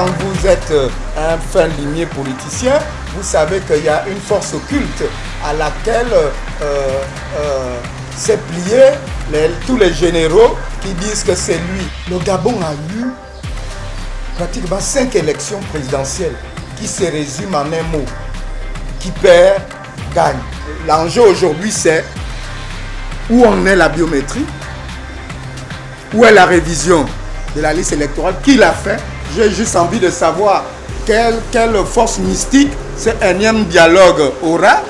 quand vous êtes un fin limier politicien, vous savez qu'il y a une force occulte à laquelle euh, euh, s'est plié tous les généraux qui disent que c'est lui. Le Gabon a eu pratiquement cinq élections présidentielles qui se résument en un mot. Qui perd, gagne. L'enjeu aujourd'hui, c'est où en est la biométrie, où est la révision de la liste électorale, qui l'a fait? J'ai juste envie de savoir quelle, force mystique ce énième dialogue aura